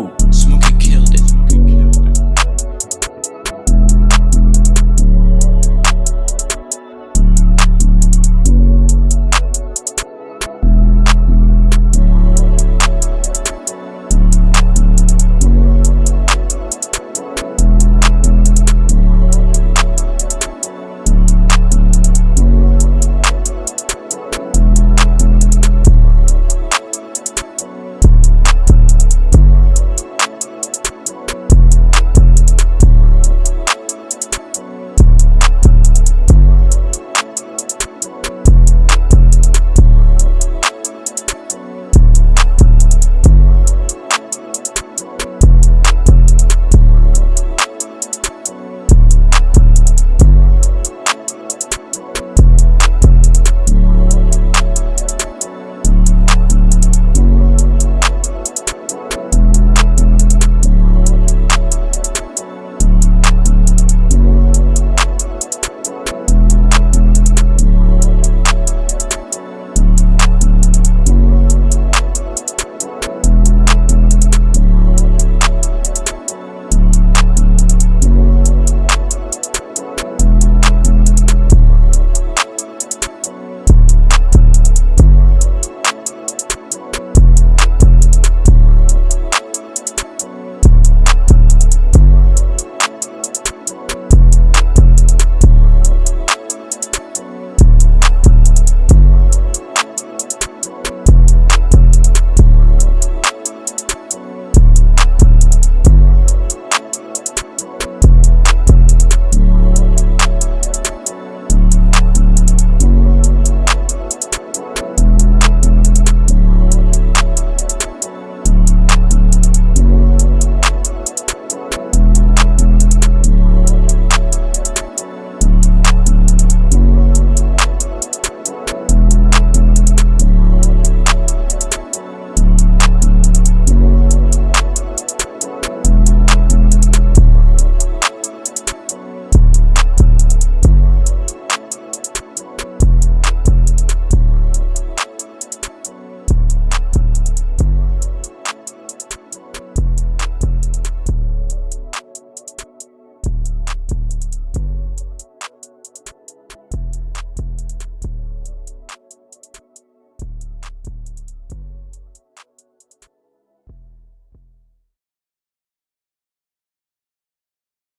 Falou!